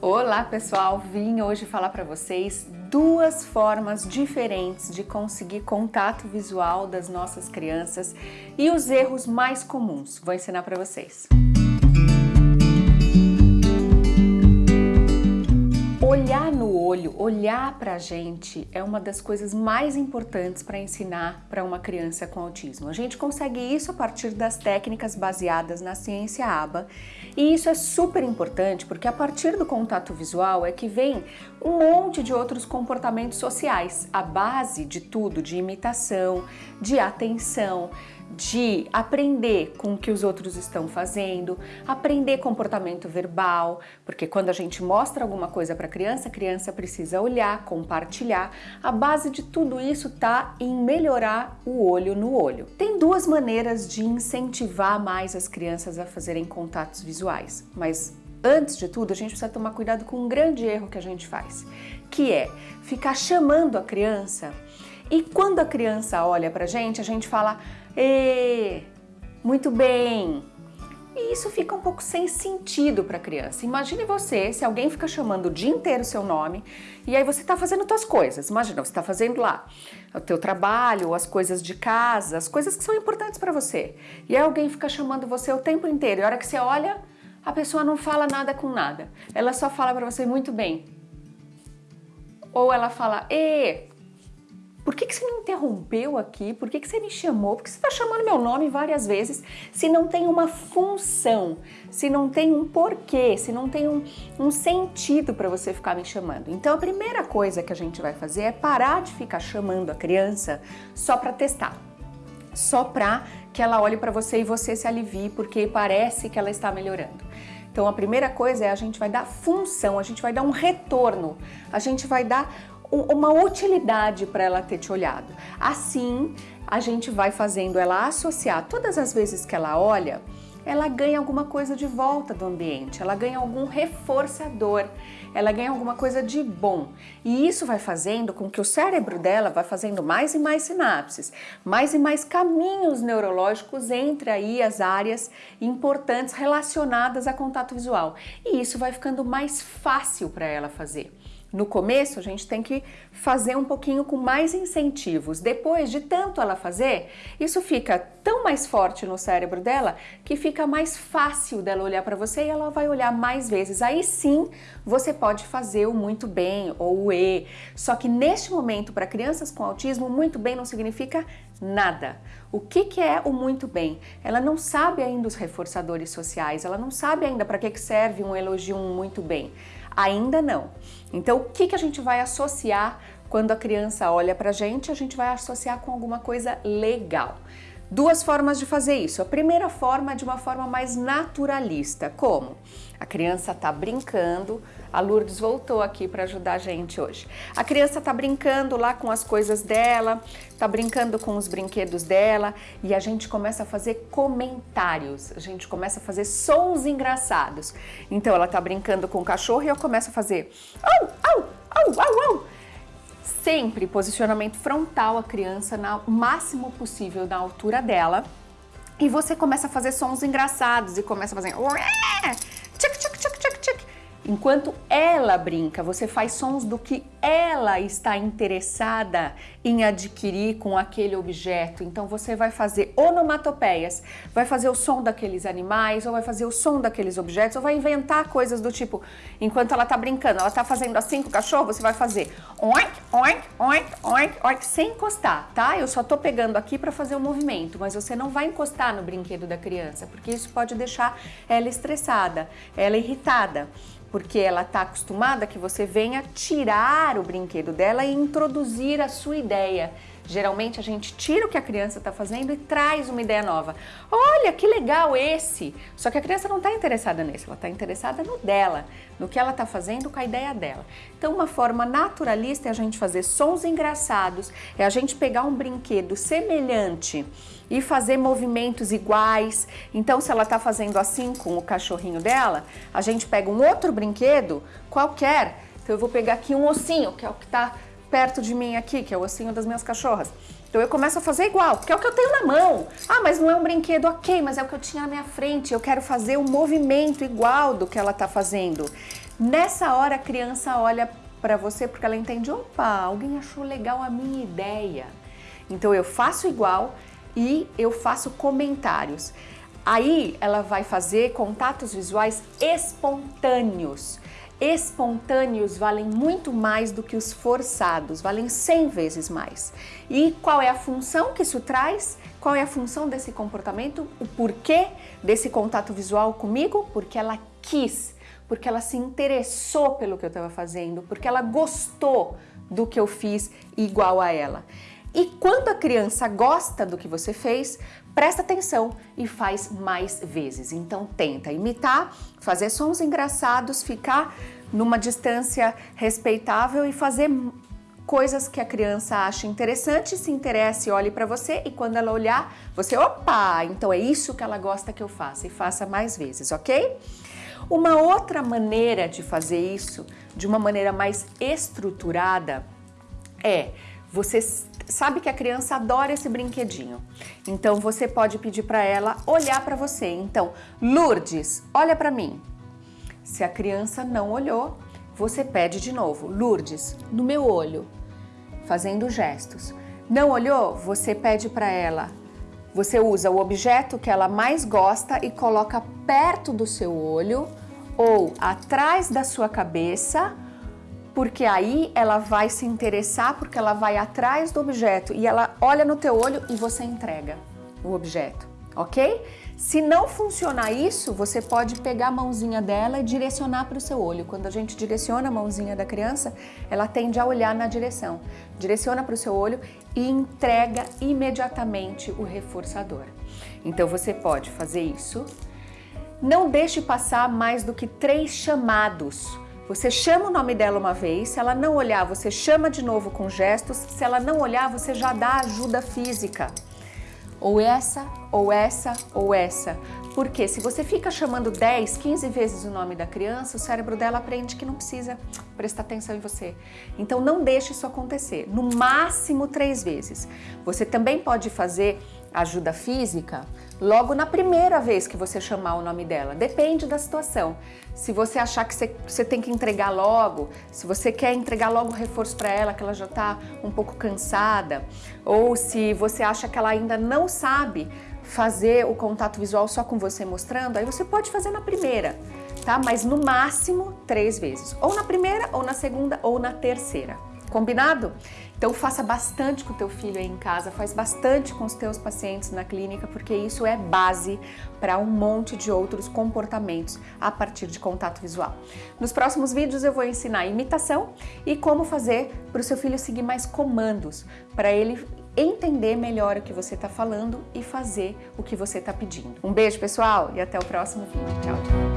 Olá pessoal, vim hoje falar para vocês duas formas diferentes de conseguir contato visual das nossas crianças e os erros mais comuns. Vou ensinar para vocês. Olho, olhar para a gente é uma das coisas mais importantes para ensinar para uma criança com autismo. A gente consegue isso a partir das técnicas baseadas na ciência ABA. E isso é super importante porque a partir do contato visual é que vem um monte de outros comportamentos sociais, a base de tudo, de imitação, de atenção, de aprender com o que os outros estão fazendo, aprender comportamento verbal, porque quando a gente mostra alguma coisa para a criança, a criança precisa olhar, compartilhar. A base de tudo isso está em melhorar o olho no olho. Tem duas maneiras de incentivar mais as crianças a fazerem contatos visuais, mas antes de tudo, a gente precisa tomar cuidado com um grande erro que a gente faz, que é ficar chamando a criança e quando a criança olha pra gente, a gente fala e muito bem. E isso fica um pouco sem sentido para a criança. Imagine você, se alguém fica chamando o dia inteiro o seu nome e aí você está fazendo suas coisas. Imagina, você está fazendo lá o teu trabalho, as coisas de casa, as coisas que são importantes para você. E aí alguém fica chamando você o tempo inteiro. E a hora que você olha, a pessoa não fala nada com nada. Ela só fala para você muito bem. Ou ela fala, e por que, que você me interrompeu aqui? Por que, que você me chamou? Por que você está chamando meu nome várias vezes se não tem uma função, se não tem um porquê, se não tem um, um sentido para você ficar me chamando? Então a primeira coisa que a gente vai fazer é parar de ficar chamando a criança só para testar, só para que ela olhe para você e você se alivie porque parece que ela está melhorando. Então a primeira coisa é a gente vai dar função, a gente vai dar um retorno, a gente vai dar uma utilidade para ela ter te olhado. Assim, a gente vai fazendo ela associar todas as vezes que ela olha, ela ganha alguma coisa de volta do ambiente, ela ganha algum reforçador, ela ganha alguma coisa de bom. E isso vai fazendo com que o cérebro dela vá fazendo mais e mais sinapses, mais e mais caminhos neurológicos entre aí as áreas importantes relacionadas a contato visual. E isso vai ficando mais fácil para ela fazer. No começo, a gente tem que fazer um pouquinho com mais incentivos. Depois de tanto ela fazer, isso fica tão mais forte no cérebro dela que fica mais fácil dela olhar para você e ela vai olhar mais vezes. Aí sim, você pode fazer o muito bem ou o E. Só que neste momento, para crianças com autismo, muito bem não significa nada. O que, que é o muito bem? Ela não sabe ainda os reforçadores sociais, ela não sabe ainda para que serve um elogio um muito bem. Ainda não. Então, o que, que a gente vai associar quando a criança olha para a gente? A gente vai associar com alguma coisa legal. Duas formas de fazer isso. A primeira forma é de uma forma mais naturalista. Como? A criança está brincando, a Lourdes voltou aqui para ajudar a gente hoje. A criança está brincando lá com as coisas dela, está brincando com os brinquedos dela e a gente começa a fazer comentários, a gente começa a fazer sons engraçados. Então ela está brincando com o cachorro e eu começo a fazer au, au, au, au, au sempre posicionamento frontal a criança na, máximo possível na altura dela. E você começa a fazer sons engraçados e começa a fazer Enquanto ela brinca, você faz sons do que ela está interessada em adquirir com aquele objeto. Então você vai fazer onomatopeias, vai fazer o som daqueles animais, ou vai fazer o som daqueles objetos, ou vai inventar coisas do tipo, enquanto ela está brincando, ela está fazendo assim com o cachorro, você vai fazer oink, oink, oink, oink, oink, sem encostar, tá? Eu só estou pegando aqui para fazer o movimento, mas você não vai encostar no brinquedo da criança, porque isso pode deixar ela estressada, ela irritada porque ela está acostumada que você venha tirar o brinquedo dela e introduzir a sua ideia. Geralmente a gente tira o que a criança está fazendo e traz uma ideia nova. Olha, que legal esse! Só que a criança não está interessada nesse, ela está interessada no dela, no que ela está fazendo com a ideia dela. Então uma forma naturalista é a gente fazer sons engraçados, é a gente pegar um brinquedo semelhante e fazer movimentos iguais. Então se ela está fazendo assim com o cachorrinho dela, a gente pega um outro brinquedo qualquer. Então eu vou pegar aqui um ossinho, que é o que está perto de mim aqui, que é o ossinho das minhas cachorras. Então eu começo a fazer igual, porque é o que eu tenho na mão. Ah, mas não é um brinquedo, ok, mas é o que eu tinha na minha frente. Eu quero fazer um movimento igual do que ela está fazendo. Nessa hora a criança olha para você porque ela entende, opa, alguém achou legal a minha ideia. Então eu faço igual e eu faço comentários. Aí ela vai fazer contatos visuais espontâneos. Espontâneos valem muito mais do que os forçados, valem 100 vezes mais. E qual é a função que isso traz? Qual é a função desse comportamento? O porquê desse contato visual comigo? Porque ela quis, porque ela se interessou pelo que eu estava fazendo, porque ela gostou do que eu fiz igual a ela. E quando a criança gosta do que você fez, presta atenção e faz mais vezes. Então tenta imitar, fazer sons engraçados, ficar numa distância respeitável e fazer coisas que a criança acha interessante, se interesse, olhe para você e quando ela olhar, você, opa, então é isso que ela gosta que eu faça e faça mais vezes, ok? Uma outra maneira de fazer isso, de uma maneira mais estruturada, é você sabe que a criança adora esse brinquedinho. Então você pode pedir para ela olhar para você. Então, Lourdes, olha para mim. Se a criança não olhou, você pede de novo. Lourdes, no meu olho, fazendo gestos. Não olhou? Você pede para ela. Você usa o objeto que ela mais gosta e coloca perto do seu olho ou atrás da sua cabeça porque aí ela vai se interessar, porque ela vai atrás do objeto e ela olha no teu olho e você entrega o objeto, ok? Se não funcionar isso, você pode pegar a mãozinha dela e direcionar para o seu olho. Quando a gente direciona a mãozinha da criança, ela tende a olhar na direção. Direciona para o seu olho e entrega imediatamente o reforçador. Então você pode fazer isso. Não deixe passar mais do que três chamados você chama o nome dela uma vez, se ela não olhar, você chama de novo com gestos, se ela não olhar, você já dá ajuda física. Ou essa, ou essa, ou essa. Porque se você fica chamando 10, 15 vezes o nome da criança, o cérebro dela aprende que não precisa prestar atenção em você. Então não deixe isso acontecer, no máximo três vezes. Você também pode fazer ajuda física logo na primeira vez que você chamar o nome dela. Depende da situação. Se você achar que você, você tem que entregar logo, se você quer entregar logo reforço para ela, que ela já está um pouco cansada, ou se você acha que ela ainda não sabe fazer o contato visual só com você mostrando, aí você pode fazer na primeira, tá? Mas no máximo três vezes. Ou na primeira, ou na segunda, ou na terceira. Combinado? Então faça bastante com o teu filho aí em casa, faz bastante com os teus pacientes na clínica, porque isso é base para um monte de outros comportamentos a partir de contato visual. Nos próximos vídeos eu vou ensinar imitação e como fazer para o seu filho seguir mais comandos, para ele entender melhor o que você está falando e fazer o que você está pedindo. Um beijo pessoal e até o próximo vídeo. Tchau, tchau.